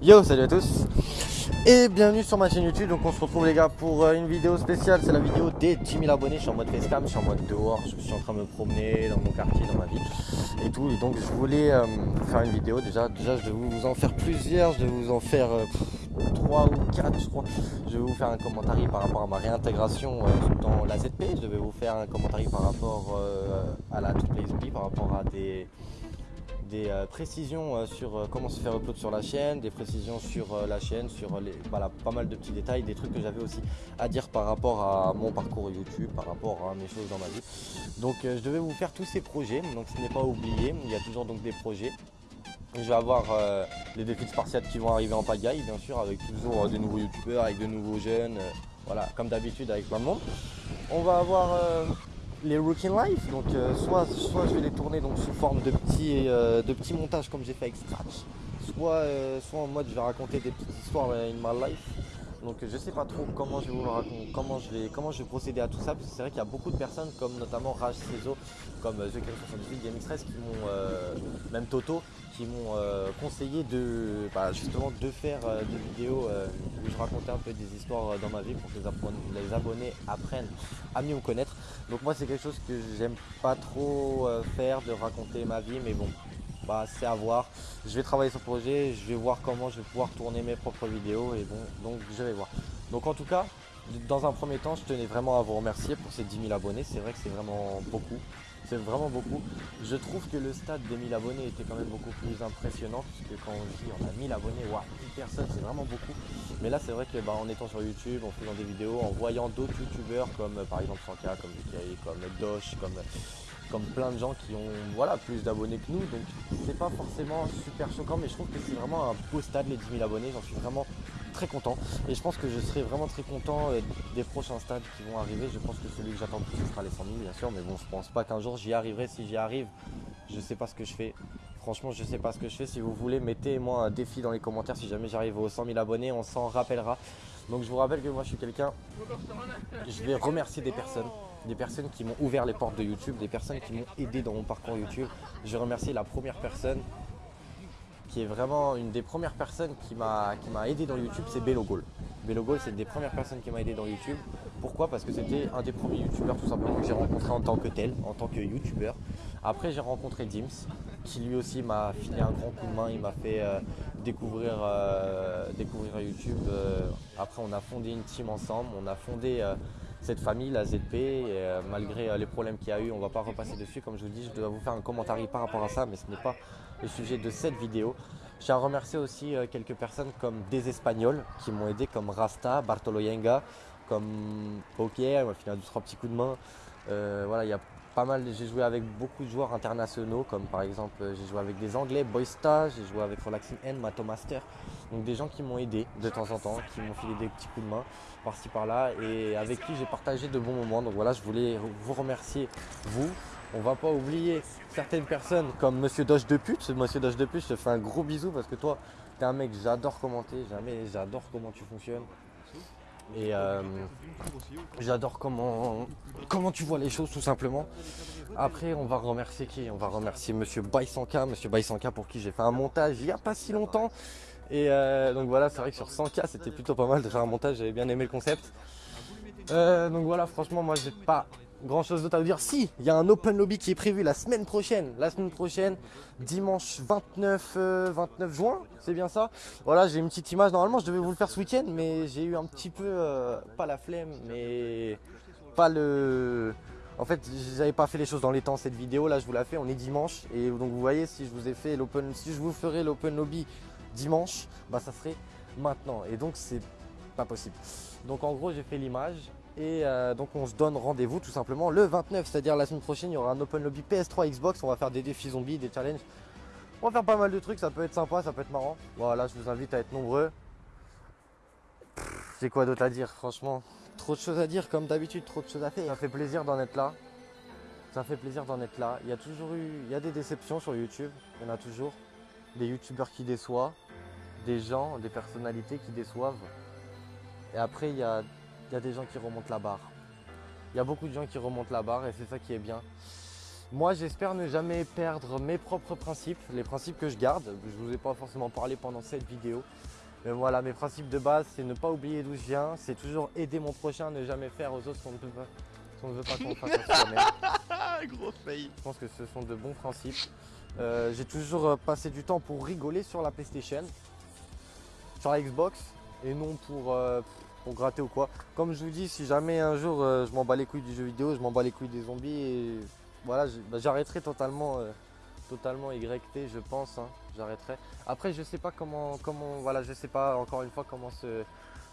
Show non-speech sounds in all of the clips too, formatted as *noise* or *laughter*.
Yo, salut à tous et bienvenue sur ma chaîne YouTube. Donc on se retrouve les gars pour euh, une vidéo spéciale. C'est la vidéo des 10 000 abonnés. Je suis en mode facecam, je suis en mode dehors. Je suis en train de me promener dans mon quartier, dans ma ville et tout. Et donc je voulais euh, faire une vidéo. Déjà, déjà je vais vous en faire plusieurs. Je vais vous en faire euh, 3 ou 4 je crois. Je vais vous faire un commentaire par rapport à ma réintégration dans la ZP. Je vais vous faire un commentaire par rapport à la Play par rapport à des des euh, précisions euh, sur euh, comment se faire upload sur la chaîne, des précisions sur la chaîne, sur les, voilà, pas mal de petits détails, des trucs que j'avais aussi à dire par rapport à mon parcours YouTube, par rapport à mes choses dans ma vie. Donc je devais vous faire tous ces projets, donc ce n'est pas oublié, il y a toujours donc des projets. Je vais avoir les défis de Spartiate qui vont arriver en pagaille, bien sûr, avec toujours de nouveaux youtubeurs, avec de nouveaux jeunes, voilà, comme d'habitude avec plein de monde. On va avoir les Rookie Life, donc euh, soit, soit je vais les tourner donc sous forme de petits, euh, de petits montages comme j'ai fait avec Scratch, soit, euh, soit en mode je vais raconter des petites histoires in my life. Donc je sais pas trop comment je vais vous le raconter, comment je vais, comment je vais procéder à tout ça, parce que c'est vrai qu'il y a beaucoup de personnes comme notamment Rage Cezo, comme The 78 Game Express qui m'ont, même Toto, qui m'ont conseillé de bah, justement de faire des vidéos où je racontais un peu des histoires dans ma vie pour que les abonnés apprennent à mieux me connaître. Donc moi c'est quelque chose que j'aime pas trop euh, faire, de raconter ma vie, mais bon, bah, c'est à voir. Je vais travailler sur le projet, je vais voir comment je vais pouvoir tourner mes propres vidéos et bon, donc je vais voir. Donc en tout cas, dans un premier temps, je tenais vraiment à vous remercier pour ces 10 000 abonnés. C'est vrai que c'est vraiment beaucoup. C'est vraiment beaucoup. Je trouve que le stade des 1000 abonnés était quand même beaucoup plus impressionnant puisque quand on dit on a 1000 abonnés, waouh, 10 personnes, c'est vraiment beaucoup. Mais là, c'est vrai que bah, en étant sur YouTube, en faisant des vidéos, en voyant d'autres youtubeurs comme par exemple Sanka, comme DK, comme Dosh, comme comme plein de gens qui ont voilà, plus d'abonnés que nous. Donc c'est pas forcément super choquant, mais je trouve que c'est vraiment un beau stade les 10 000 abonnés. J'en suis vraiment très content. Et je pense que je serai vraiment très content euh, des prochains stades qui vont arriver. Je pense que celui que j'attends le plus ce sera les 100 000 bien sûr. Mais bon, je pense pas qu'un jour j'y arriverai. Si j'y arrive, je sais pas ce que je fais. Franchement, je sais pas ce que je fais. Si vous voulez, mettez-moi un défi dans les commentaires. Si jamais j'arrive aux 100 000 abonnés, on s'en rappellera. Donc je vous rappelle que moi je suis quelqu'un, je vais remercier des personnes, des personnes qui m'ont ouvert les portes de YouTube, des personnes qui m'ont aidé dans mon parcours YouTube. Je vais remercier la première personne qui est vraiment une des premières personnes qui m'a aidé dans YouTube, c'est Belogol. Belogol, c'est une des premières personnes qui m'a aidé dans YouTube. Pourquoi? Parce que c'était un des premiers youtubeurs tout simplement que j'ai rencontré en tant que tel, en tant que youtubeur. Après j'ai rencontré Dims, qui lui aussi m'a filé un grand coup de main, il m'a fait euh, découvrir, euh, découvrir YouTube. Euh, après on a fondé une team ensemble, on a fondé cette famille, la ZP, malgré les problèmes qu'il y a eu, on ne va pas repasser dessus. Comme je vous dis, je dois vous faire un commentaire par rapport à ça, mais ce n'est pas le sujet de cette vidéo. Je tiens à remercier aussi quelques personnes comme des Espagnols qui m'ont aidé, comme Rasta, Bartolo Yenga, comme m'a filé un, deux, trois petits coups de main. voilà, il y a pas mal, j'ai joué avec beaucoup de joueurs internationaux, comme par exemple j'ai joué avec des Anglais, Boysta, j'ai joué avec Relaxing N, Matomaster. Donc des gens qui m'ont aidé de temps en temps, qui m'ont filé des petits coups de main par-ci par-là et avec qui j'ai partagé de bons moments. Donc voilà, je voulais vous remercier, vous. On va pas oublier certaines personnes comme Monsieur Doge de pute. Monsieur Doge de pute, je te fais un gros bisou parce que toi, tu es un mec, j'adore commenter, jamais, j'adore comment tu fonctionnes. Et euh, j'adore comment, comment tu vois les choses tout simplement. Après, on va remercier qui? On va remercier Monsieur Baïsanka, Monsieur Baïsanka pour qui j'ai fait un montage il n'y a pas si longtemps. Et euh, donc voilà, c'est vrai que sur 100K, c'était plutôt pas mal de faire un montage, j'avais bien aimé le concept. Euh, donc voilà, franchement, moi j'ai pas grand chose d'autre à vous dire. Si, il y a un open lobby qui est prévu la semaine prochaine. La semaine prochaine, dimanche 29, 29 euh, juin, c'est bien ça. Voilà, j'ai une petite image. Normalement, je devais vous le faire ce week-end, mais j'ai eu un petit peu, euh, pas la flemme, mais pas le... En fait, j'avais pas fait les choses dans les temps cette vidéo. Là, je vous la fais. On est dimanche et donc vous voyez, si je vous ai fait l'open, si je vous ferai l'open lobby dimanche, bah ça serait maintenant. Et donc c'est pas possible. Donc en gros, j'ai fait l'image et euh, donc on se donne rendez-vous tout simplement le 29, c'est-à-dire la semaine prochaine, il y aura un Open Lobby PS3 Xbox, on va faire des défis zombies, des challenges. On va faire pas mal de trucs, ça peut être sympa, ça peut être marrant. Voilà, je vous invite à être nombreux. J'ai quoi d'autre à dire, franchement? Trop de choses à dire, comme d'habitude, trop de choses à faire. Ça fait plaisir d'en être là. Ça fait plaisir d'en être là. Il y a toujours eu, il y a des déceptions sur YouTube, il y en a toujours. Des youtubeurs qui déçoivent, des gens, des personnalités qui déçoivent. Et après, il y a il y a des gens qui remontent la barre. Il y a beaucoup de gens qui remontent la barre et c'est ça qui est bien. Moi, j'espère ne jamais perdre mes propres principes, les principes que je garde. Je ne vous ai pas forcément parlé pendant cette vidéo. Mais voilà, mes principes de base, c'est ne pas oublier d'où je viens. C'est toujours aider mon prochain, ne jamais faire aux autres ce qu'on ne, peut pas- ce qu'on ne veut pas qu'on fasse *laughs* gros fail. Je pense que ce sont de bons principes. Euh, J'ai toujours euh, passé du temps pour rigoler sur la PlayStation, sur la Xbox, et non pour, euh, gratter ou quoi. Comme je vous dis, si jamais un jour euh, je m'en bats les couilles du jeu vidéo, je m'en bats les couilles des zombies, et voilà, bah, j'arrêterai totalement, euh, totalement YT, je pense. hein, j'arrêterai. Après, je sais pas comment, comment, voilà, je sais pas encore une fois comment se,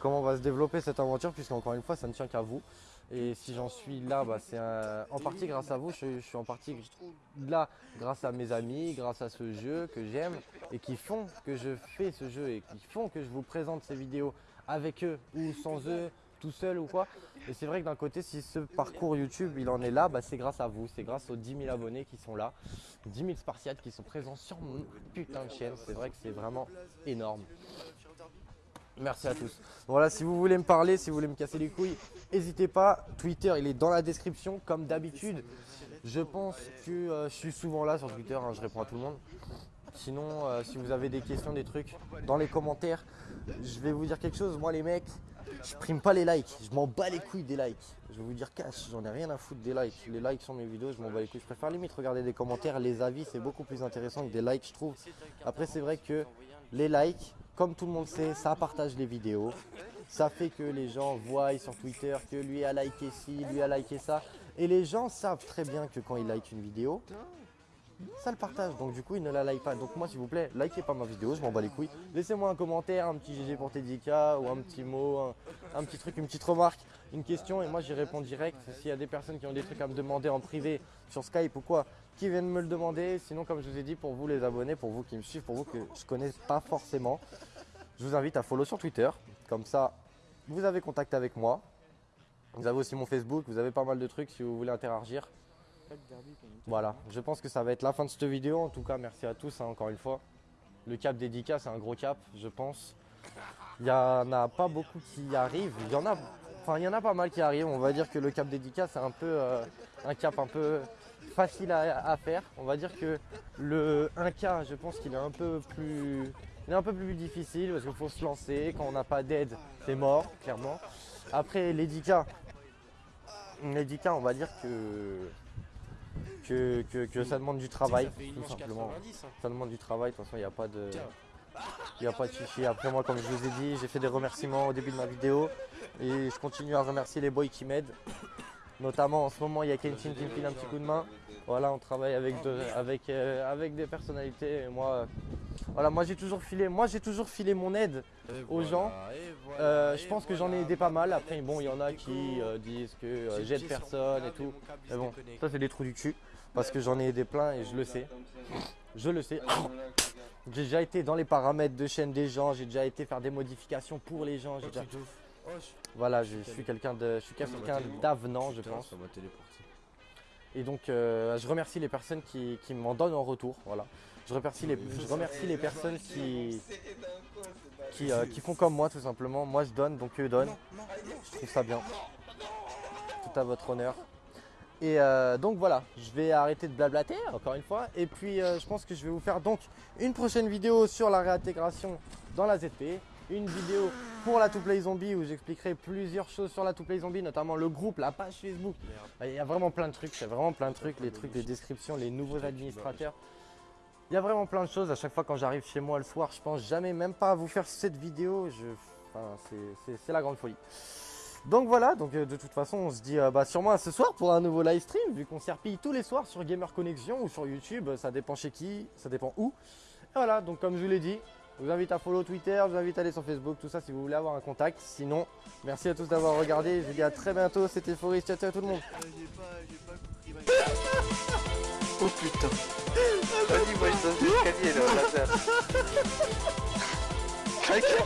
comment va se développer cette aventure, puisque encore une fois, ça ne tient qu'à vous. Et si j'en suis là, bah, c'est un- en partie grâce à vous. Je suis en partie là grâce à mes amis, grâce à ce jeu que j'aime et qui font que je fais ce jeu et qui font que je vous présente ces vidéos avec eux ou sans eux, tout seul ou quoi. Et c'est vrai que d'un côté, si ce parcours YouTube il en est là, bah, c'est grâce à vous, c'est grâce aux 10 000 abonnés qui sont là, 10 000 Spartiates qui sont présents sur mon putain de chaîne. C'est vrai que c'est vraiment énorme. Merci à tous. Voilà, si vous voulez me parler, si vous voulez me casser les couilles, n'hésitez pas. Twitter, il est dans la description, comme d'habitude. Je pense que euh, je suis souvent là sur Twitter, hein, je réponds à tout le monde. Sinon, euh, si vous avez des questions, des trucs, dans les commentaires, je vais vous dire quelque chose. Moi, les mecs, je prime pas les likes. Je m'en bats les couilles des likes. Je vais vous dire cash, j'en ai rien à foutre des likes. Les likes sur mes vidéos, je m'en bats les couilles. Je préfère limite regarder des commentaires. Les avis, c'est beaucoup plus intéressant que des likes, je trouve. Après, c'est vrai que les likes, comme tout le monde sait, ça partage les vidéos. Ça fait que les gens voient sur Twitter que lui a liké ci, lui a liké ça. Et les gens savent très bien que quand ils likent une vidéo, ça le partage. Donc du coup, ils ne la like pas. Donc moi, s'il vous plaît, likez pas ma vidéo, je m'en bats les couilles. Laissez-moi un commentaire, un petit GG pour Tedika ou un petit mot, un, un petit truc, une petite remarque, une question et moi j'y réponds direct. S'il y a des personnes qui ont des trucs à me demander en privé sur Skype ou quoi, qui viennent me le demander. Sinon, comme je vous ai dit, pour vous les abonnés, pour vous qui me suivent, pour vous que je connais pas forcément, je vous invite à follow sur Twitter. Comme ça, vous avez contact avec moi. Vous avez aussi mon Facebook, vous avez pas mal de trucs si vous voulez interagir. Voilà, je pense que ça va être la fin de cette vidéo. En tout cas, merci à tous hein, encore une fois. Le cap dédicat, c'est un gros cap, je pense. Il n'y en a pas beaucoup qui arrivent. Il y en a, enfin, il y en a pas mal qui arrivent. On va dire que le cap dédicat, c'est un peu euh, un cap un peu facile à, faire. On va dire que le 1K, je pense qu'il est un peu plus, il est un peu plus difficile parce qu'il faut se lancer. Quand on n'a pas d'aide, c'est mort, clairement. Après les 10K, les 10K, on va dire que que, que- que ça demande du travail, tout simplement. Ça demande du travail, de toute façon, il n'y a pas de. Il n'y a pas de chichi. Après, moi, comme je vous ai dit, j'ai fait des remerciements au début de ma vidéo. Et je continue à remercier les boys qui m'aident. Notamment, en ce moment, il y a Kenshin qui me file un petit coup de main. Voilà, on travaille avec, de- avec, euh, avec des personnalités. Et moi, euh, voilà, moi, j'ai toujours filé, moi, j'ai toujours filé mon aide aux gens. Euh, je pense que j'en ai aidé pas mal. Après, bon, il y en a qui euh, disent que euh, j'aide personne et tout. Mais bon, ça, c'est des trous du cul. Parce que j'en ai aidé plein et je le sais. Je le sais. *coughs* J'ai déjà été dans les paramètres de chaîne des gens. J'ai déjà été faire des modifications pour les gens. j'ai déjà- Voilà, je suis quelqu'un de, je suis quelqu'un d'avenant, je pense. Et donc, euh, je remercie les personnes qui, qui m'en donnent en retour. Voilà. Je remercie les, je remercie les personnes qui, qui, euh, qui font comme moi, tout simplement. Moi, je donne, donc eux donnent. Je trouve ça bien. Tout à votre honneur. Et euh, donc voilà, je vais arrêter de blablater encore une fois. Et puis euh, je pense que je vais vous faire donc une prochaine vidéo sur la réintégration dans la ZP. Une vidéo pour la To Play Zombie où j'expliquerai plusieurs choses sur la To Play Zombie, notamment le groupe, la page Facebook. Il y a vraiment plein de trucs, il y a vraiment plein de trucs, les trucs, les descriptions, les nouveaux administrateurs. Il y a vraiment plein de choses. À chaque fois quand j'arrive chez moi le soir, je pense jamais même pas à vous faire cette vidéo. Je... Enfin, c'est- la grande folie. Donc voilà, donc euh, de toute façon on se dit euh, bah, sûrement à ce soir pour un nouveau live stream vu qu'on s'y tous les soirs sur Gamer Connexion ou sur YouTube, ça dépend chez qui, ça dépend où. Et voilà, donc comme je vous l'ai dit, je vous invite à follow Twitter, je vous invite à aller sur Facebook, tout ça si vous voulez avoir un contact. Sinon, merci à tous d'avoir regardé, je vous dis à très bientôt, c'était Forest, ciao ciao à tout le monde. *laughs* Oh putain. Vas-y, moi je donne l'escalier là, là, là. Quelqu'un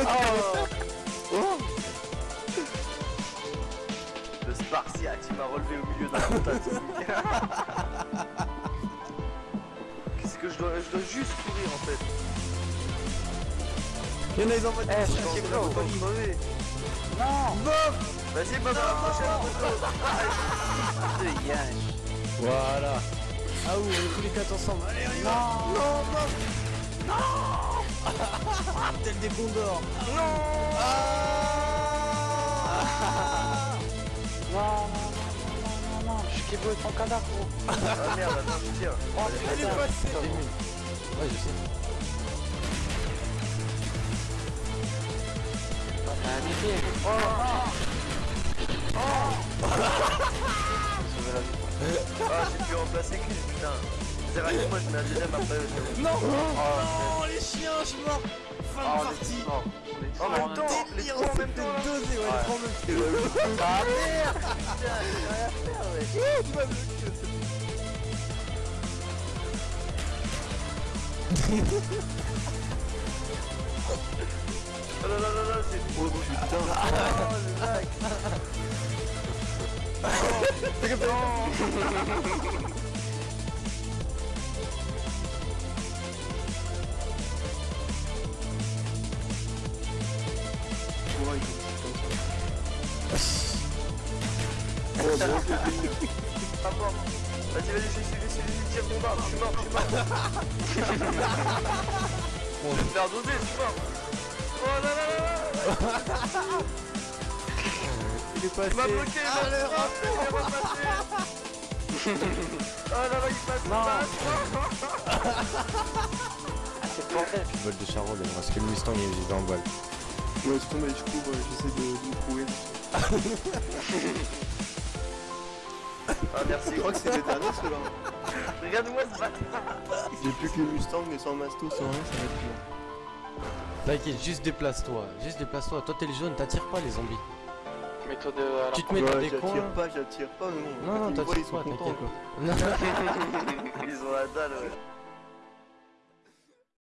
Oh. Oh. Le Spartiate, il m'a relevé au milieu d'un montagne. *laughs* Qu'est-ce que je dois... Je dois juste courir en fait? Il y en a, ils envoient des Eh, je c'est suis en train de crever. Vas-y, Bob, prochaine. Voilà. Ah oui, on est tous les quatre ensemble. Allez, on va. Non, non. Non. Tel des condors. Non. Je kiffe ton cadavre, gros. Ah merde, attends, je tire. Oh, il est passé. Ouais, je sais. Vie. Ah, j'ai pu remplacer putain. C'est moi je mets un deuxième après. Non. Oh, Non, les chiens, je suis. Fin Oh, de partie. temps. Ah merde. Oh là là là là, c'est... Oh putain. Oh le mec Ah bon Vas-y, vas-y, suis, suis, suis, suis, tire ton barbe, je suis mort, je suis mort. Je vais me faire doser, je suis mort Oh là là là là Il est passé. Il m'a bloqué, Ah, il le m'a il m'a repassé *laughs* Oh là là, il passe, il passe Vol de Charol, parce que le Mustang il est le vol. Ouais, c'est tombé, euh, j'essaie de, de me trouver. *laughs* Ah merci, Je crois que c'est les derniers ceux-là. regarde-moi ce bâtard J'ai plus que le Mustang, mais sans masto, sans rien, ça va être bien. T'inquiète, juste déplace-toi. Juste déplace-toi. Toi t'es le jaune, t'attires pas les zombies. Mets-toi de... Tu te mets dans des coins. j'attire pas, j'attire pas. Non, non, voient, t'attires pas, t'inquiète. quoi. Non. *laughs* Ils ont la dalle, ouais